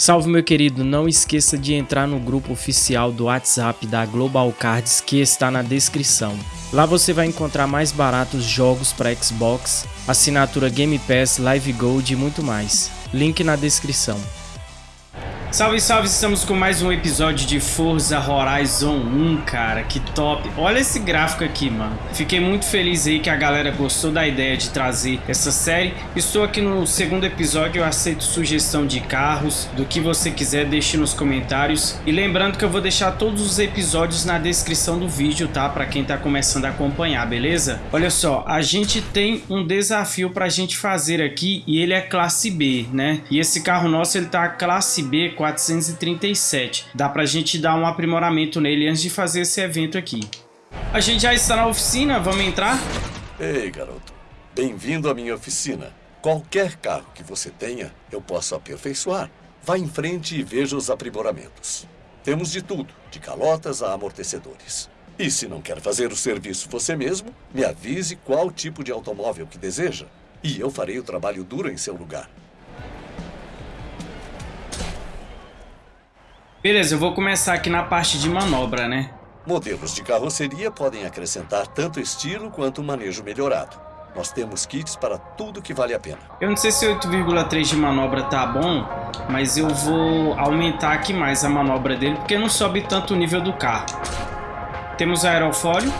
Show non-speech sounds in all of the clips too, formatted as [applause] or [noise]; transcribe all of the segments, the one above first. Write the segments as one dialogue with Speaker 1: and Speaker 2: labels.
Speaker 1: Salve meu querido, não esqueça de entrar no grupo oficial do WhatsApp da Global Cards que está na descrição. Lá você vai encontrar mais baratos jogos para Xbox, assinatura Game Pass, Live Gold e muito mais. Link na descrição. Salve, salve! Estamos com mais um episódio de Forza Horizon 1, cara, que top! Olha esse gráfico aqui, mano. Fiquei muito feliz aí que a galera gostou da ideia de trazer essa série. Estou aqui no segundo episódio, eu aceito sugestão de carros, do que você quiser, deixe nos comentários. E lembrando que eu vou deixar todos os episódios na descrição do vídeo, tá? Pra quem tá começando a acompanhar, beleza? Olha só, a gente tem um desafio pra gente fazer aqui e ele é classe B, né? E esse carro nosso, ele tá classe B 437. Dá pra gente dar um aprimoramento nele antes de fazer esse evento aqui. A gente já está na oficina, vamos entrar?
Speaker 2: Ei, garoto. Bem-vindo à minha oficina. Qualquer carro que você tenha, eu posso aperfeiçoar. Vá em frente e veja os aprimoramentos. Temos de tudo, de calotas a amortecedores. E se não quer fazer o serviço você mesmo, me avise qual tipo de automóvel que deseja. E eu farei o trabalho duro em seu lugar.
Speaker 1: Beleza, eu vou começar aqui na parte de manobra, né?
Speaker 2: Modelos de carroceria podem acrescentar tanto estilo quanto manejo melhorado. Nós temos kits para tudo que vale a pena.
Speaker 1: Eu não sei se 8,3 de manobra tá bom, mas eu vou aumentar aqui mais a manobra dele, porque não sobe tanto o nível do carro. Temos aerofólio,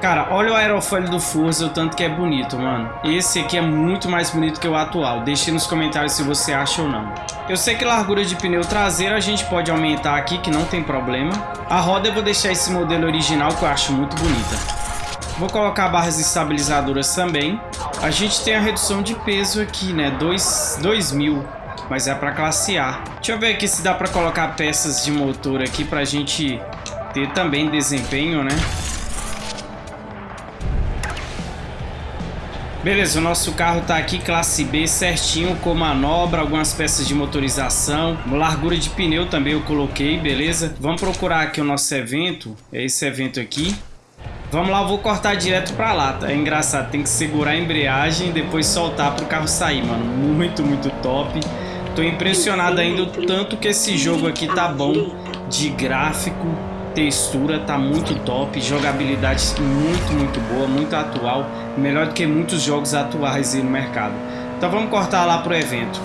Speaker 1: Cara, olha o aerofólio do Forza, o tanto que é bonito, mano. Esse aqui é muito mais bonito que o atual. Deixe nos comentários se você acha ou não. Eu sei que largura de pneu traseiro a gente pode aumentar aqui, que não tem problema. A roda eu vou deixar esse modelo original, que eu acho muito bonita. Vou colocar barras estabilizadoras também. A gente tem a redução de peso aqui, né? 2 mil, mas é para classe A. Deixa eu ver aqui se dá para colocar peças de motor aqui para a gente ter também desempenho, né? Beleza, o nosso carro tá aqui, classe B, certinho, com manobra, algumas peças de motorização, largura de pneu também eu coloquei, beleza? Vamos procurar aqui o nosso evento, é esse evento aqui. Vamos lá, eu vou cortar direto pra lá, tá? É engraçado, tem que segurar a embreagem e depois soltar pro carro sair, mano. Muito, muito top. Tô impressionado ainda o tanto que esse jogo aqui tá bom de gráfico, textura tá muito top, jogabilidade muito, muito boa, muito atual, melhor do que muitos jogos atuais no mercado. Então vamos cortar lá pro evento.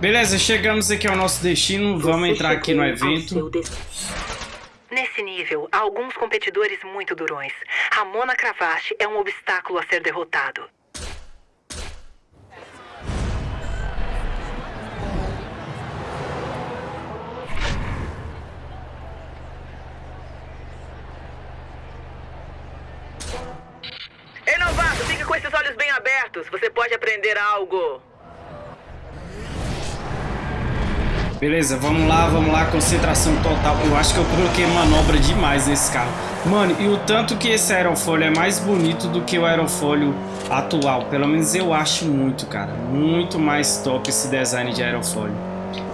Speaker 1: Beleza, chegamos aqui ao nosso destino, vamos entrar aqui no evento.
Speaker 3: Nesse nível, há alguns competidores muito durões. Ramona Cravache é um obstáculo a ser derrotado. Esses olhos bem abertos, você pode aprender algo.
Speaker 1: Beleza, vamos lá, vamos lá, concentração total. Eu acho que eu coloquei manobra demais nesse carro. Mano, e o tanto que esse aerofólio é mais bonito do que o aerofólio atual. Pelo menos eu acho muito, cara. Muito mais top esse design de aerofólio.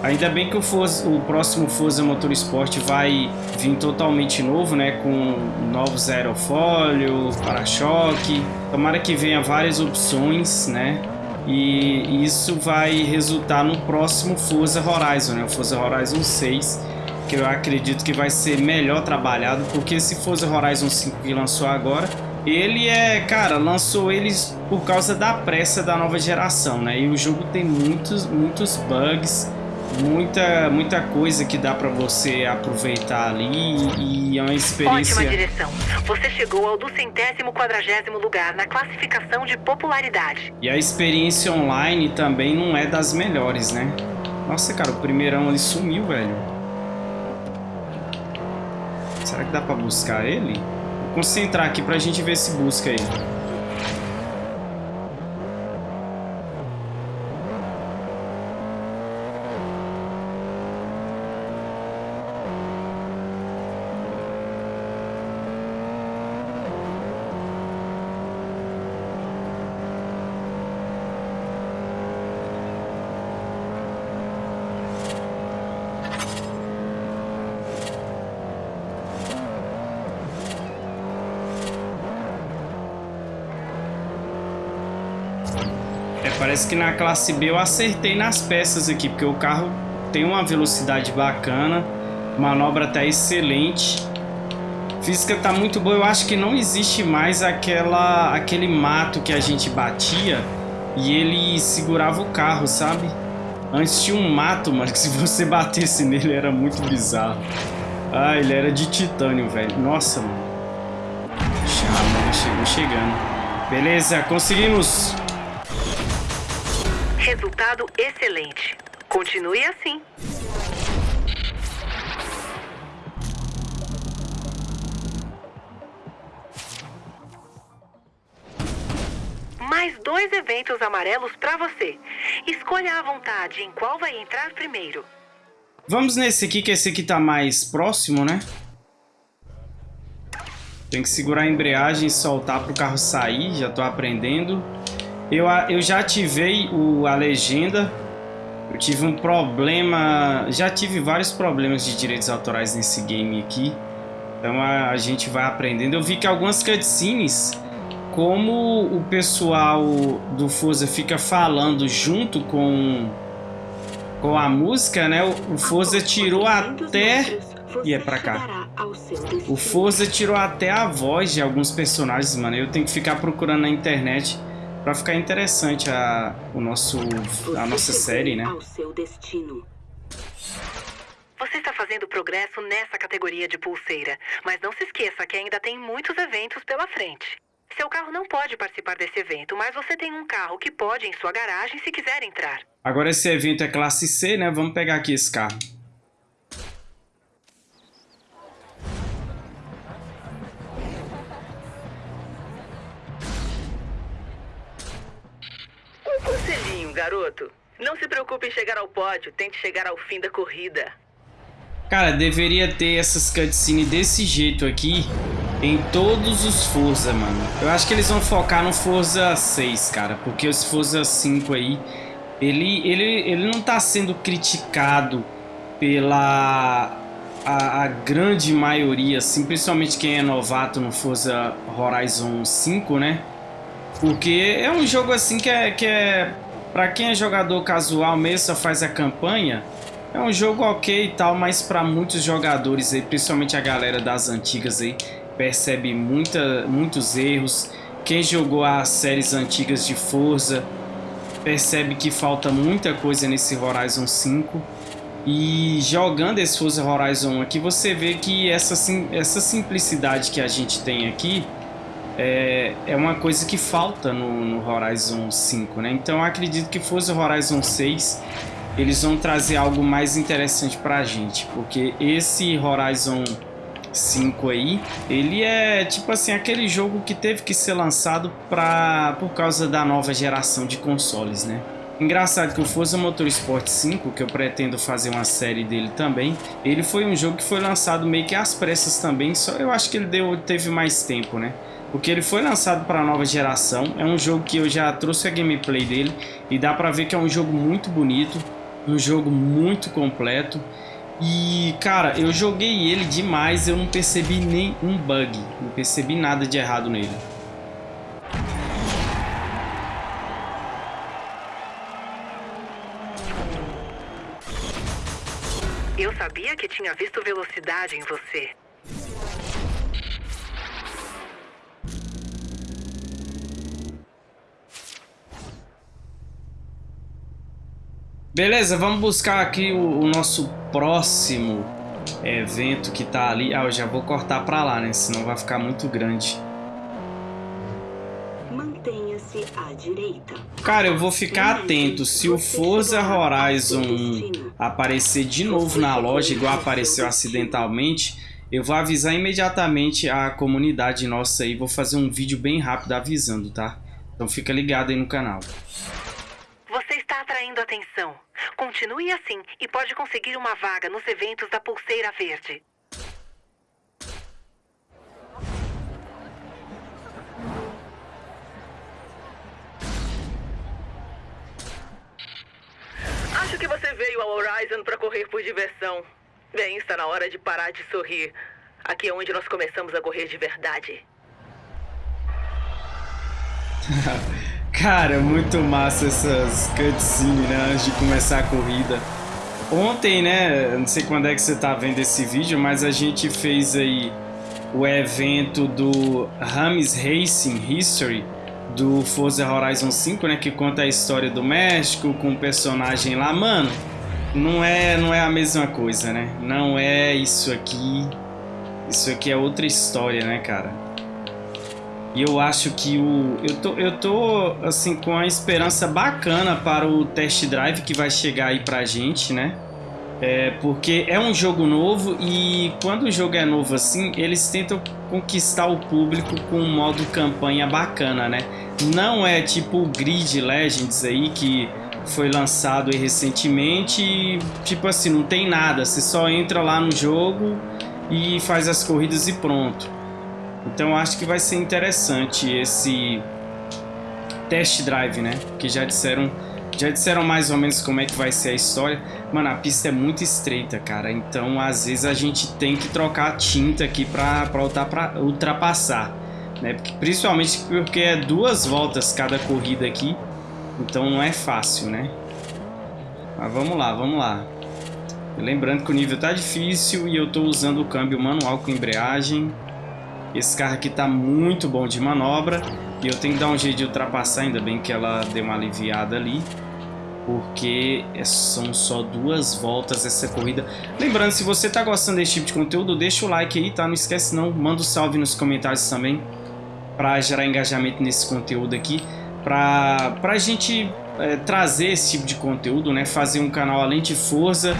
Speaker 1: Ainda bem que o, Forza, o próximo Forza Motorsport vai vir totalmente novo, né? Com novos aerofólios, para-choque. Tomara que venha várias opções, né? E isso vai resultar no próximo Forza Horizon, né? O Forza Horizon 6, que eu acredito que vai ser melhor trabalhado, porque esse Forza Horizon 5 que lançou agora, ele é, cara, lançou eles por causa da pressa da nova geração, né? E o jogo tem muitos, muitos bugs, muita, muita coisa que dá para você aproveitar ali e é uma experiência...
Speaker 3: Ótima direção. Você chegou ao do centésimo quadragésimo lugar na classificação de popularidade.
Speaker 1: E a experiência online também não é das melhores, né? Nossa, cara, o primeirão ali sumiu, velho. Será que dá pra buscar ele? Vou concentrar aqui pra gente ver se busca ele. Parece que na classe B eu acertei nas peças aqui, porque o carro tem uma velocidade bacana, manobra tá excelente. Física tá muito boa, eu acho que não existe mais aquela aquele mato que a gente batia e ele segurava o carro, sabe? Antes tinha um mato, mano, que se você batesse nele era muito bizarro. Ah, ele era de titânio, velho. Nossa, mano. Chama, chegou chegando. Beleza, conseguimos.
Speaker 3: Resultado excelente. Continue assim. Mais dois eventos amarelos para você. Escolha à vontade em qual vai entrar primeiro.
Speaker 1: Vamos nesse aqui, que esse aqui tá mais próximo, né? Tem que segurar a embreagem e soltar para o carro sair, já tô aprendendo. Eu, eu já ativei o, a legenda. Eu tive um problema... Já tive vários problemas de direitos autorais nesse game aqui. Então a, a gente vai aprendendo. Eu vi que algumas cutscenes como o pessoal do Forza fica falando junto com, com a música, né? O Forza tirou até... E é pra cá. O Forza tirou até a voz de alguns personagens, mano. Eu tenho que ficar procurando na internet pra ficar interessante a, o nosso, a nossa série, né?
Speaker 3: Você está fazendo progresso nessa categoria de pulseira, mas não se esqueça que ainda tem muitos eventos pela frente. Seu carro não pode participar desse evento, mas você tem um carro que pode em sua garagem se quiser entrar.
Speaker 1: Agora esse evento é classe C, né? Vamos pegar aqui esse carro.
Speaker 3: Um conselhinho, garoto. Não se preocupe em chegar ao pódio, tente chegar ao fim da corrida.
Speaker 1: Cara, deveria ter essas cutscenes desse jeito aqui em todos os Forza, mano. Eu acho que eles vão focar no Forza 6, cara, porque os Forza 5 aí, ele, ele, ele não tá sendo criticado pela a, a, grande maioria, assim, principalmente quem é novato no Forza Horizon 5, né? Porque é um jogo assim que é, que é para quem é jogador casual mesmo, só faz a campanha, é um jogo ok e tal, mas para muitos jogadores aí, principalmente a galera das antigas aí, percebe muita, muitos erros. Quem jogou as séries antigas de Forza percebe que falta muita coisa nesse Horizon 5. E jogando esse Forza Horizon aqui, você vê que essa, essa simplicidade que a gente tem aqui é, é uma coisa que falta no, no Horizon 5, né? Então eu acredito que Forza Horizon 6 eles vão trazer algo mais interessante pra gente, porque esse Horizon 5 aí, ele é tipo assim, aquele jogo que teve que ser lançado pra, por causa da nova geração de consoles, né? Engraçado que o Forza Motorsport 5, que eu pretendo fazer uma série dele também, ele foi um jogo que foi lançado meio que às pressas também, só eu acho que ele deu, teve mais tempo, né? Porque ele foi lançado para a nova geração, é um jogo que eu já trouxe a gameplay dele e dá pra ver que é um jogo muito bonito, um jogo muito completo. E, cara, eu joguei ele demais, eu não percebi nem um bug, não percebi nada de errado nele.
Speaker 3: Eu sabia que tinha visto velocidade em você.
Speaker 1: Beleza, vamos buscar aqui o, o, nosso próximo evento que tá ali. Ah, eu já vou cortar pra lá, né? Senão vai ficar muito grande.
Speaker 3: Mantenha-se à direita.
Speaker 1: Cara, eu vou ficar atento. Se o Forza Horizon aparecer de novo na loja, igual apareceu acidentalmente, eu vou avisar imediatamente a comunidade nossa aí. Vou fazer um vídeo bem rápido avisando, tá? Então fica ligado aí no canal.
Speaker 3: Atenção. Continue assim e pode conseguir uma vaga nos eventos da Pulseira Verde. Acho que você veio ao Horizon para correr por diversão. Bem, está na hora de parar de sorrir. Aqui é onde nós começamos a correr de verdade. [laughs]
Speaker 1: Cara, muito massa essas cutscenes, né? Antes de começar a corrida. Ontem, né? Não sei quando é que você tá vendo esse vídeo, mas a gente fez aí o evento do Rames Racing History do Forza Horizon 5, né? Que conta a história do México com o personagem lá. Mano, não é, não é a mesma coisa, né? Não é isso aqui. Isso aqui é outra história, né, cara? E eu acho que o eu tô eu tô assim com a esperança bacana para o test drive que vai chegar aí pra gente, né? É, porque é um jogo novo e quando o jogo é novo assim, eles tentam conquistar o público com um modo campanha bacana, né? Não é tipo o Grid Legends aí que foi lançado recentemente e, tipo assim, não tem nada, você só entra lá no jogo e faz as corridas e pronto. Então acho que vai ser interessante esse test drive, né? Que já disseram, já disseram mais ou menos como é que vai ser a história. Mano, a pista é muito estreita, cara. Então às vezes a gente tem que trocar tinta aqui pra, pra ultrapassar. Né? Porque, principalmente porque é duas voltas cada corrida aqui. Então não é fácil, né? Mas vamos lá, vamos lá. Lembrando que o nível tá difícil e eu tô usando o câmbio manual com embreagem. Esse carro aqui tá muito bom de manobra. E eu tenho que dar um jeito de ultrapassar, ainda bem que ela deu uma aliviada ali. Porque é, são só duas voltas essa corrida. Lembrando, se você tá gostando desse tipo de conteúdo, deixa o like aí, tá? Não esquece não, manda um salve nos comentários também. Pra gerar engajamento nesse conteúdo aqui. Pra, pra gente é, trazer esse tipo de conteúdo, né? Fazer um canal além de Forza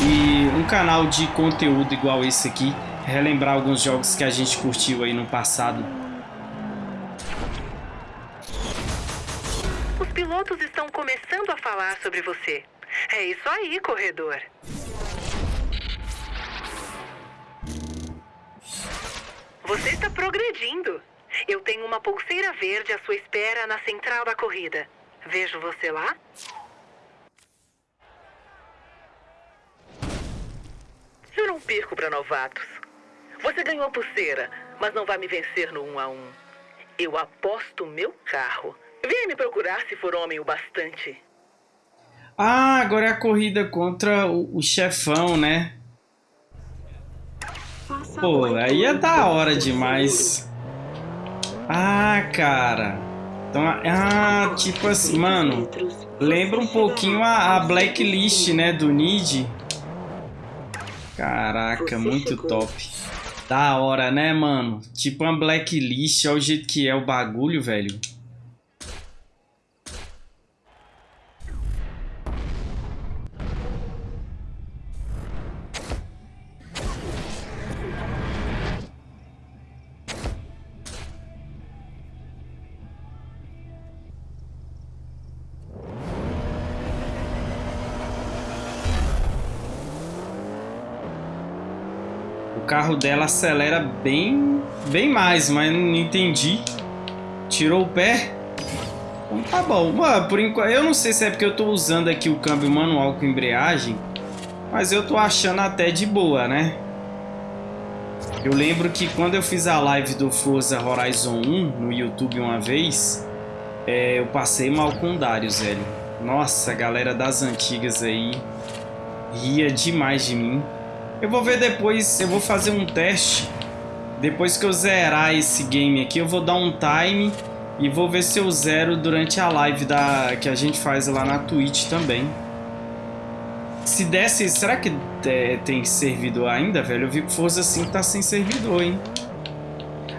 Speaker 1: e um canal de conteúdo igual esse aqui relembrar alguns jogos que a gente curtiu aí no passado.
Speaker 3: Os pilotos estão começando a falar sobre você. É isso aí, corredor. Você está progredindo. Eu tenho uma pulseira verde à sua espera na central da corrida. Vejo você lá? Eu não perco para novatos. Você ganhou a pulseira, mas não vai me vencer no um a um. Eu aposto meu carro. Venha me procurar se for homem o bastante.
Speaker 1: Ah, agora é a corrida contra o, o chefão, né? Pô, aí é da hora demais. Ah, cara. Então, ah, tipo assim, mano. Lembra um pouquinho a, a Blacklist, né, do Nid. Caraca, muito top. Da hora, né, mano? Tipo uma blacklist, olha o jeito que é o bagulho, velho. Carro dela acelera bem, bem mais, mas não entendi. Tirou o pé? Então tá bom. Por enquanto, eu não sei se é porque eu tô usando aqui o câmbio manual com embreagem, mas eu tô achando até de boa, né? Eu lembro que quando eu fiz a live do Forza Horizon 1 no YouTube uma vez, é, eu passei mal com o Darius, velho. Nossa, a galera das antigas aí ria demais de mim. Eu vou ver depois, eu vou fazer um teste. Depois que eu zerar esse game aqui, eu vou dar um time e vou ver se eu zero durante a live da, que a gente faz lá na Twitch também. Se desse, será que é, tem servidor ainda, velho? Eu vi que Forza 5 tá sem servidor, hein?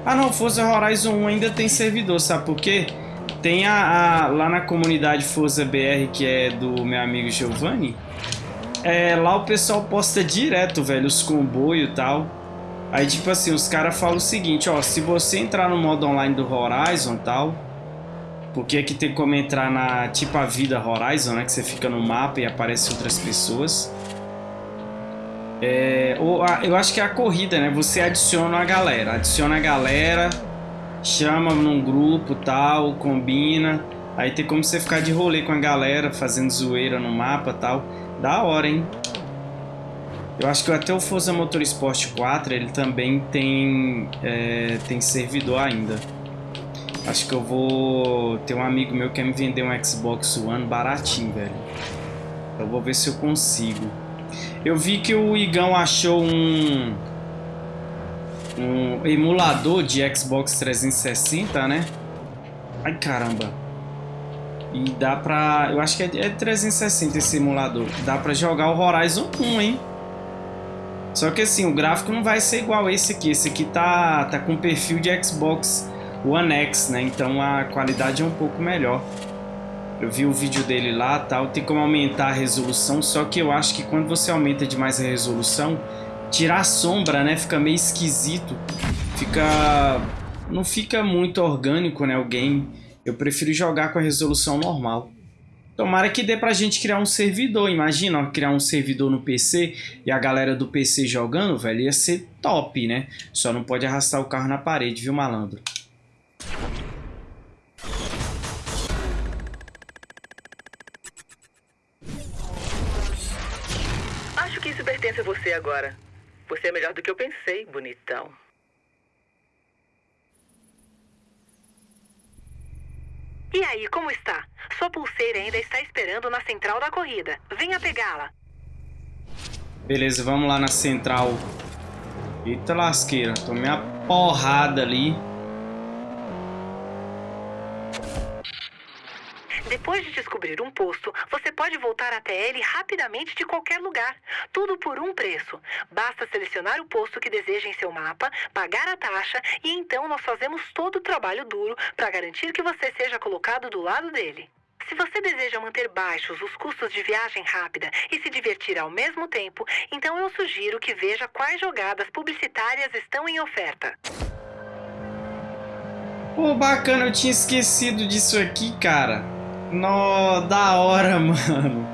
Speaker 1: Ah não, Forza Horizon 1 ainda tem servidor, sabe por quê? Tem a, a lá na comunidade Forza BR, que é do meu amigo Giovanni, é, lá o pessoal posta direto, velho, os comboios e tal. Aí, tipo assim, os caras falam o seguinte, ó, se você entrar no modo online do Horizon e tal, porque aqui tem como entrar na, tipo, a vida Horizon, né, que você fica no mapa e aparecem outras pessoas. É, ou a, eu acho que é a corrida, né, você adiciona a galera, adiciona a galera, chama num grupo tal, combina, aí tem como você ficar de rolê com a galera, fazendo zoeira no mapa tal. Da hora, hein? Eu acho que até o Forza Motorsport 4 ele também tem, é, tem servidor ainda. Acho que eu vou... Tem um amigo meu que quer me vender um Xbox One baratinho, velho. Eu vou ver se eu consigo. Eu vi que o Igão achou um... Um emulador de Xbox 360, né? Ai, caramba. E dá pra... Eu acho que é 360 esse emulador. Dá pra jogar o Horizon 1, hein? Só que assim, o gráfico não vai ser igual esse aqui. Esse aqui tá, tá com perfil de Xbox One X, né? Então a qualidade é um pouco melhor. Eu vi o vídeo dele lá, tal, tem como aumentar a resolução, só que eu acho que quando você aumenta demais a resolução, tirar a sombra, né, fica meio esquisito. Fica não fica muito orgânico, né, o game. Eu prefiro jogar com a resolução normal. Tomara que dê pra gente criar um servidor. Imagina, ó, criar um servidor no PC e a galera do PC jogando, velho, ia ser top, né? Só não pode arrastar o carro na parede, viu, malandro?
Speaker 3: Acho que isso pertence a você agora. Você é melhor do que eu pensei, bonitão. E aí, como está? Sua pulseira ainda está esperando na central da corrida. Venha pegá-la.
Speaker 1: Beleza, vamos lá na central. Eita lasqueira, tomei a porrada ali.
Speaker 3: Depois de descobrir um posto, você pode voltar até ele rapidamente de qualquer lugar. Tudo por um preço. Basta selecionar o posto que deseja em seu mapa, pagar a taxa e então nós fazemos todo o trabalho duro para garantir que você seja colocado do lado dele. Se você deseja manter baixos os custos de viagem rápida e se divertir ao mesmo tempo, então eu sugiro que veja quais jogadas publicitárias estão em oferta.
Speaker 1: Pô, bacana, eu tinha esquecido disso aqui, cara. No, da hora, [laughs] mano.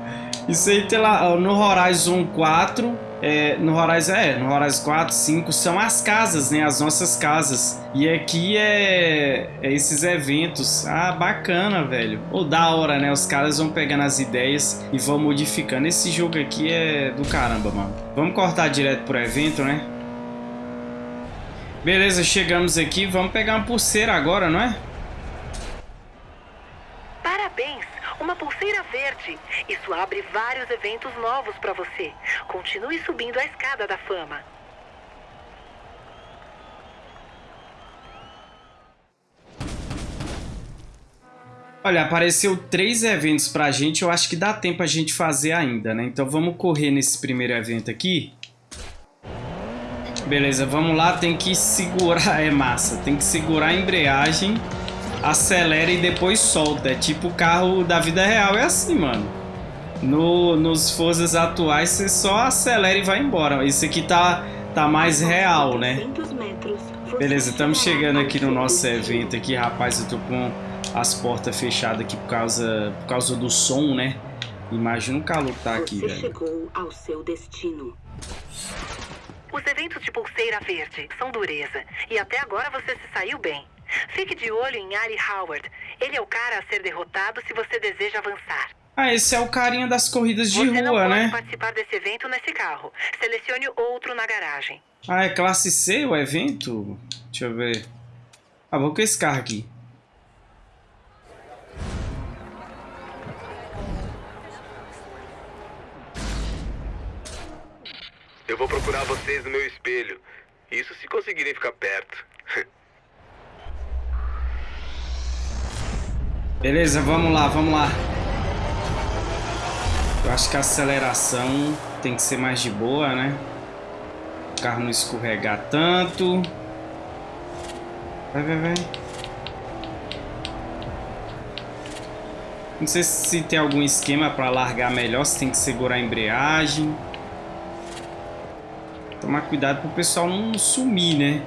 Speaker 1: Isso aí tem lá no Horizon 4, é, no Horizon, é, no Horizon 4, 5 são as casas, né, as nossas casas. E aqui é, é esses eventos. Ah, bacana, velho. Ou da hora, né? Os caras vão pegando as ideias e vão modificando. Esse jogo aqui é do caramba, mano. Vamos cortar direto pro evento, né? Beleza, chegamos aqui. Vamos pegar uma pulseira agora, não é?
Speaker 3: Uma pulseira verde. Isso abre vários eventos novos para você. Continue subindo a escada da fama.
Speaker 1: Olha, apareceu três eventos pra gente, eu acho que dá tempo a gente fazer ainda, né? Então vamos correr nesse primeiro evento aqui. Beleza, vamos lá, tem que segurar, [laughs] é massa, tem que segurar a embreagem acelera e depois solta. É tipo o carro da vida real, é assim, mano. No, nos Forzas atuais você só acelera e vai embora. Isso aqui tá, tá mais real, né? Beleza, estamos chegando aqui no nosso evento aqui, rapaz. Eu tô com as portas fechadas aqui por causa, por causa do som, né? Imagina o calor que tá aqui, velho. chegou ao seu destino.
Speaker 3: Os eventos de pulseira verde são dureza. E até agora você se saiu bem. Fique de olho em Ari Howard. Ele é o cara a ser derrotado se você deseja avançar.
Speaker 1: Ah, esse é o carinha das corridas de
Speaker 3: você
Speaker 1: rua,
Speaker 3: né?
Speaker 1: Você não
Speaker 3: pode participar desse evento nesse carro. Selecione outro na garagem.
Speaker 1: Ah, é classe C o evento? Deixa eu ver. Ah, vou com esse carro aqui.
Speaker 4: Eu vou procurar vocês no meu espelho. Isso se conseguirem ficar perto. [laughs]
Speaker 1: Beleza, vamos lá, vamos lá. Eu acho que a aceleração tem que ser mais de boa, né? O carro não escorregar tanto. Vai, vai, vai. Não sei se tem algum esquema para largar melhor, se tem que segurar a embreagem. Tomar cuidado para o pessoal não sumir, né?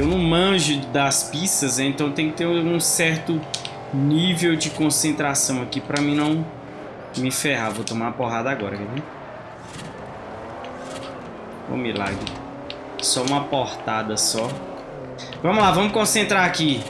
Speaker 1: Eu não manjo das pistas, né? então tem que ter um certo nível de concentração aqui para mim não me ferrar. Vou tomar uma porrada agora, quer ver? O milagre. Só uma portada só. Vamos lá, vamos concentrar aqui.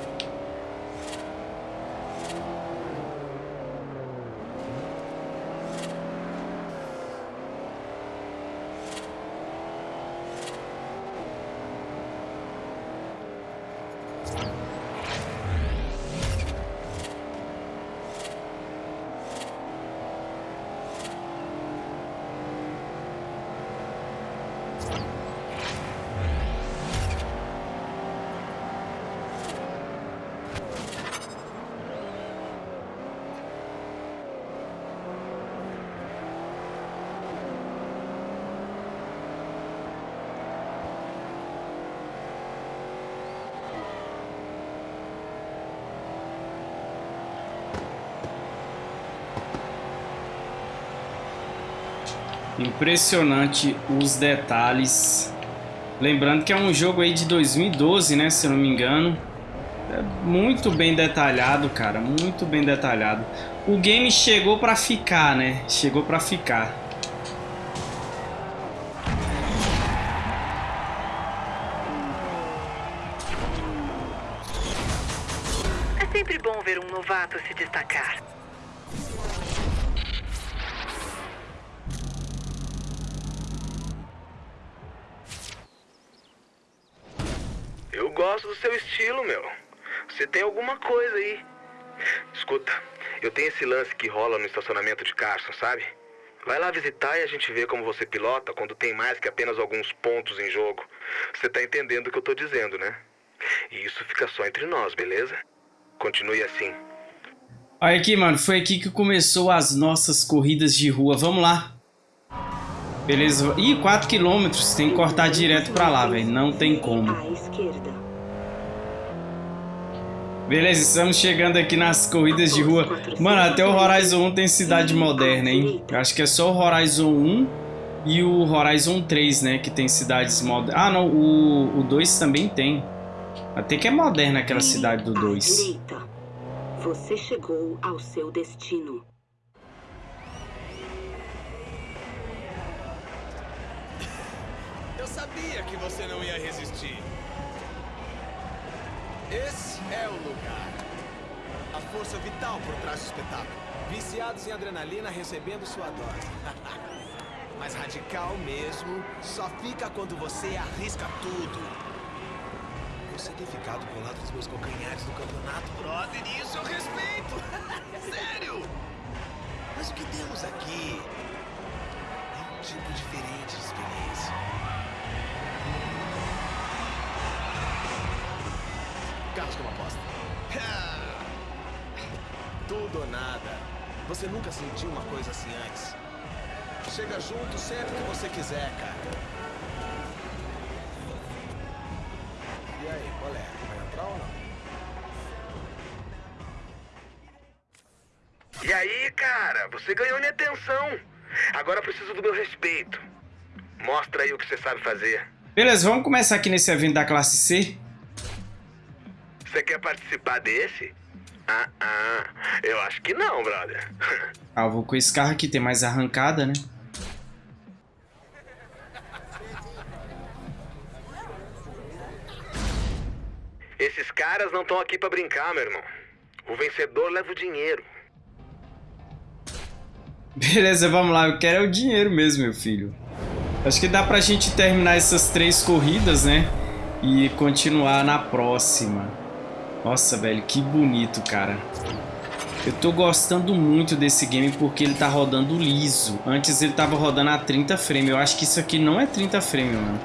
Speaker 1: Impressionante os detalhes. Lembrando que é um jogo aí de 2012, né? Se eu não me engano. É muito bem detalhado, cara. Muito bem detalhado. O game chegou pra ficar, né? Chegou pra ficar.
Speaker 3: É sempre bom ver um novato se destacar.
Speaker 4: Eu gosto do seu estilo, meu. Você tem alguma coisa aí. Escuta, eu tenho esse lance que rola no estacionamento de Carson, sabe? Vai lá visitar e a gente vê como você pilota quando tem mais que apenas alguns pontos em jogo. Você tá entendendo o que eu tô dizendo, né? E isso fica só entre nós, beleza? Continue assim.
Speaker 1: Olha aqui, mano. Foi aqui que começou as nossas corridas de rua. Vamos lá. Beleza. Ih, 4 km. Tem que cortar direto pra lá, velho. Não tem como.
Speaker 5: À esquerda.
Speaker 1: Beleza, estamos chegando aqui nas corridas de rua. Mano, até o Horizon 1 tem cidade moderna, hein? Eu acho que é só o Horizon 1 e o Horizon 3, né? Que tem cidades modernas. Ah, não. O, o 2 também tem. Até que é moderna aquela cidade do
Speaker 5: À
Speaker 1: 2.
Speaker 5: direita. Você chegou ao seu destino.
Speaker 6: Eu sabia que você não ia resistir. Esse é o lugar. A força vital por trás do espetáculo. Viciados em adrenalina recebendo sua dose. [laughs] Mas radical mesmo só fica quando você arrisca tudo. Você ter ficado com o lado dos meus calcanhares no campeonato, brother, e isso eu respeito. [laughs] Sério. Mas o que temos aqui é um tipo diferente de experiência. Como aposta. [laughs] Tudo ou nada. Você nunca sentiu uma coisa assim antes. Chega junto sempre que você quiser, cara. E aí, qual é? Vai entrar ou não?
Speaker 4: E aí, cara, você ganhou minha atenção. Agora eu preciso do meu respeito. Mostra aí o que você sabe fazer.
Speaker 1: Beleza, vamos começar aqui nesse evento da classe C.
Speaker 4: Você quer participar desse? Ah, ah, eu acho que não, brother. [laughs]
Speaker 1: Ah, eu vou com esse carro aqui, tem mais arrancada, né?
Speaker 4: Esses caras não estão aqui pra brincar, meu irmão. O vencedor leva o dinheiro. [laughs]
Speaker 1: Beleza, vamos lá. Eu quero é o dinheiro mesmo, meu filho. Acho que dá pra gente terminar essas três corridas, né? E continuar na próxima. Nossa, velho, que bonito, cara. Eu tô gostando muito desse game porque ele tá rodando liso. Antes ele tava rodando a 30 frames. Eu acho que isso aqui não é 30 frames, mano.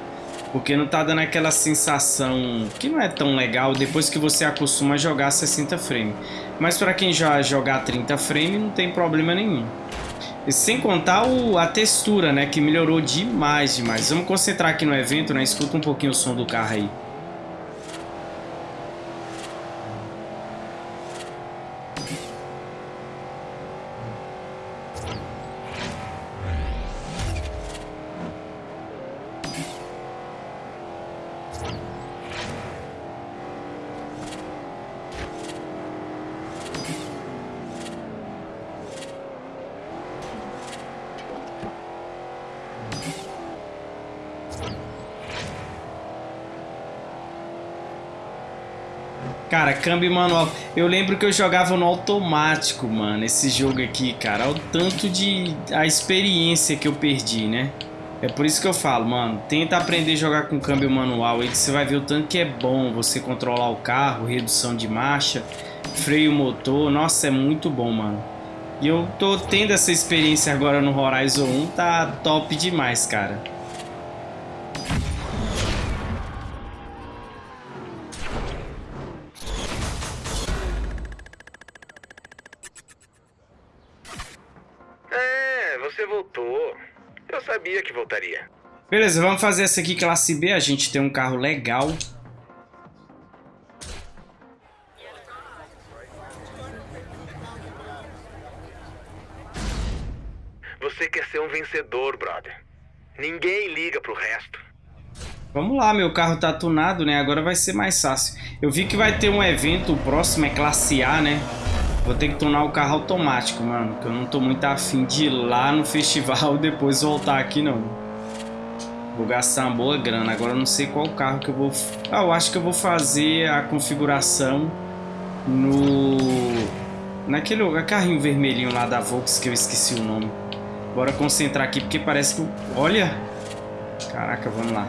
Speaker 1: Porque não tá dando aquela sensação que não é tão legal depois que você acostuma a jogar 60 frames. Mas pra quem já jogar 30 frames não tem problema nenhum. E sem contar o, a textura, né? Que melhorou demais, demais. Vamos concentrar aqui no evento, né? Escuta um pouquinho o som do carro aí. Câmbio manual. Eu lembro que eu jogava no automático, mano, esse jogo aqui, cara. Olha o tanto de... a experiência que eu perdi, né? É por isso que eu falo, mano, tenta aprender a jogar com câmbio manual aí você vai ver o tanto que é bom você controlar o carro, redução de marcha, freio motor. Nossa, é muito bom, mano. E eu tô tendo essa experiência agora no Horizon 1, tá top demais, cara. Beleza, vamos fazer essa aqui classe B. A gente tem um carro legal.
Speaker 4: Você quer ser um vencedor, brother. Ninguém liga pro resto.
Speaker 1: Vamos lá, meu carro tá tunado, né? Agora vai ser mais fácil. Eu vi que vai ter um evento, o próximo é classe A, né? Vou ter que tunar o carro automático, mano. Que eu não tô muito afim de ir lá no festival e [laughs] depois voltar aqui, não. Vou gastar uma boa grana. Agora eu não sei qual carro que eu vou... Ah, eu acho que eu vou fazer a configuração no... Naquele carrinho vermelhinho lá da Volks que eu esqueci o nome. Bora concentrar aqui porque parece que... Olha! Caraca, vamos lá.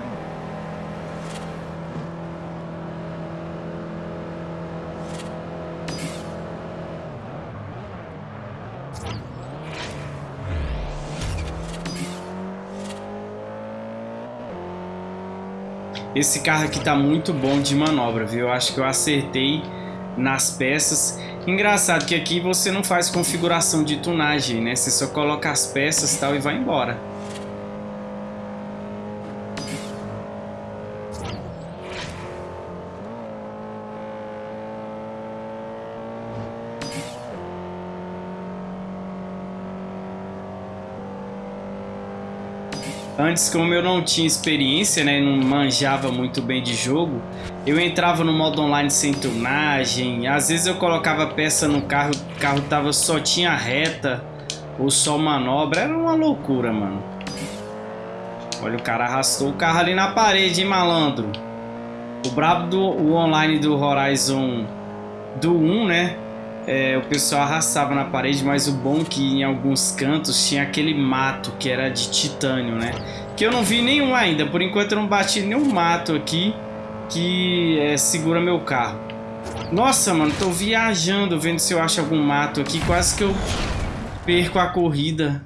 Speaker 1: Esse carro aqui tá muito bom de manobra, viu? Eu acho que eu acertei nas peças. Engraçado que aqui você não faz configuração de tunagem, né? Você só coloca as peças tal e vai embora. Antes, como eu não tinha experiência, né, não manjava muito bem de jogo, eu entrava no modo online sem tunagem, às vezes eu colocava peça no carro, o carro tava, só tinha reta ou só manobra, era uma loucura, mano. Olha, o cara arrastou o carro ali na parede, hein, malandro. O brabo do o online do Horizon do 1, né, é, o pessoal arrastava na parede, mas o bom é que em alguns cantos tinha aquele mato que era de titânio, né? Que eu não vi nenhum ainda, por enquanto eu não bati nenhum mato aqui que é, segura meu carro. Nossa, mano, tô viajando vendo se eu acho algum mato aqui, quase que eu perco a corrida.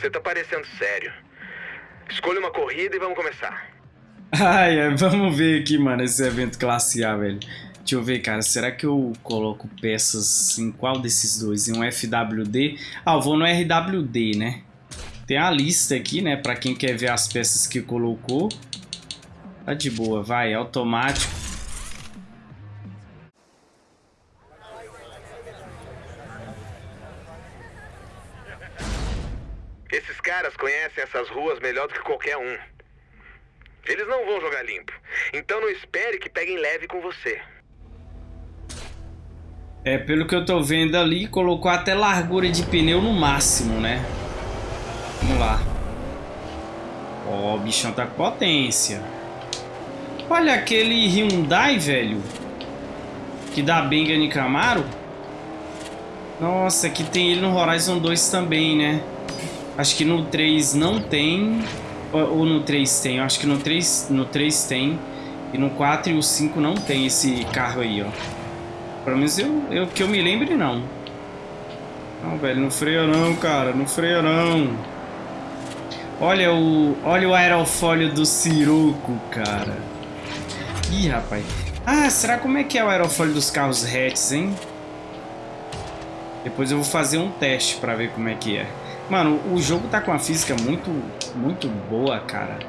Speaker 4: Você tá parecendo sério. Escolha uma corrida e vamos começar.
Speaker 1: Ai, é, vamos ver aqui, mano, esse evento classe A, velho. Deixa eu ver, cara, será que eu coloco peças em qual desses dois? Em um FWD? Ah, eu vou no RWD, né? Tem a lista aqui, né, pra quem quer ver as peças que colocou. Tá de boa, vai, automático.
Speaker 4: Melhor do que qualquer um. Eles não vão jogar limpo. Então não espere que peguem leve com você.
Speaker 1: É, pelo que eu tô vendo ali, colocou até largura de pneu no máximo, né? Vamos lá. Ó, oh, o bichão tá com potência. Olha aquele Hyundai, velho. Que dá Benga em Camaro. Nossa, aqui tem ele no Horizon 2 também, né? Acho que no 3 não tem. Ou, no 3 tem. Acho que no 3, no 3 tem. E no 4 e o 5 não tem esse carro aí, ó. Pelo menos eu, eu, que eu me lembre, não. Não, velho, não freia não, cara. Não freia não. Olha o, olha o aerofólio do Siroco, cara. Ih, rapaz. Ah, será como é que é o aerofólio dos carros hatches, hein? Depois eu vou fazer um teste pra ver como é que é. Mano, o jogo tá com uma física muito, muito boa, cara.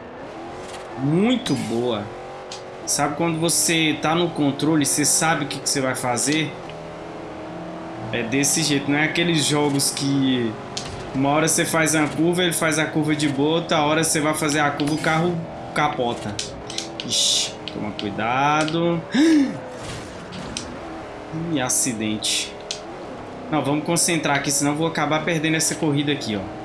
Speaker 1: Muito boa. Sabe quando você tá no controle, você sabe o que, que você vai fazer? É desse jeito, não é aqueles jogos que uma hora você faz uma curva, ele faz a curva de boa, outra hora você vai fazer a curva, o carro capota. Ixi, toma cuidado. [gasps] Ih, acidente. Não, vamos concentrar aqui, senão vou acabar perdendo essa corrida aqui, ó.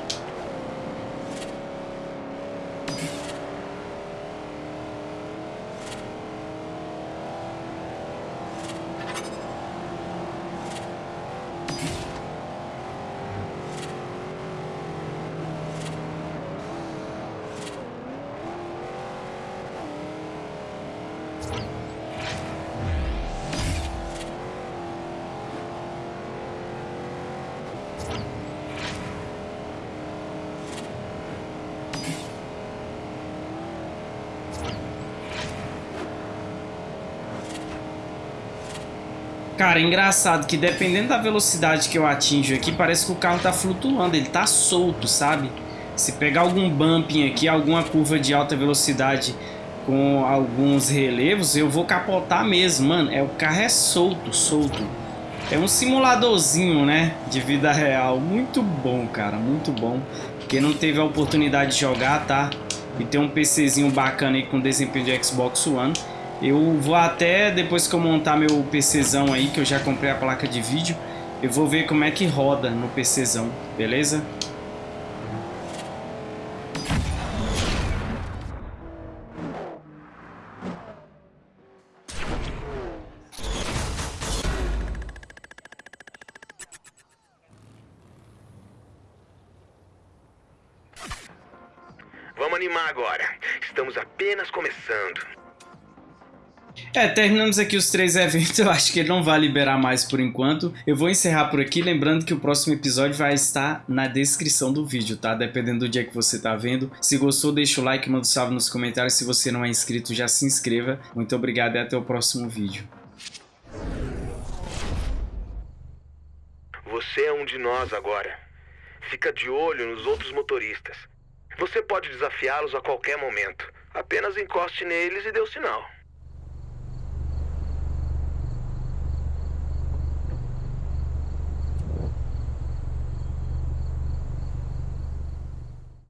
Speaker 1: Cara, é engraçado que dependendo da velocidade que eu atinjo aqui, parece que o carro tá flutuando, ele tá solto, sabe? Se pegar algum bumping aqui, alguma curva de alta velocidade com alguns relevos, eu vou capotar mesmo, mano. É, o carro é solto, solto. É um simuladorzinho, né, de vida real. Muito bom, cara, muito bom. Quem não teve a oportunidade de jogar, tá? E tem um PCzinho bacana aí com desempenho de Xbox One. Eu vou até, depois que eu montar meu PCzão aí, que eu já comprei a placa de vídeo, eu vou ver como é que roda no PCzão, beleza?
Speaker 4: Vamos animar agora. Estamos apenas começando.
Speaker 1: É, terminamos aqui os três eventos, [laughs] eu acho que ele não vai liberar mais por enquanto. Eu vou encerrar por aqui, lembrando que o próximo episódio vai estar na descrição do vídeo, tá? Dependendo do dia que você tá vendo. Se gostou, deixa o like, manda um salve nos comentários. Se você não é inscrito, já se inscreva. Muito obrigado e até o próximo vídeo.
Speaker 4: Você é um de nós agora. Fica de olho nos outros motoristas. Você pode desafiá-los a qualquer momento. Apenas encoste neles e dê o sinal.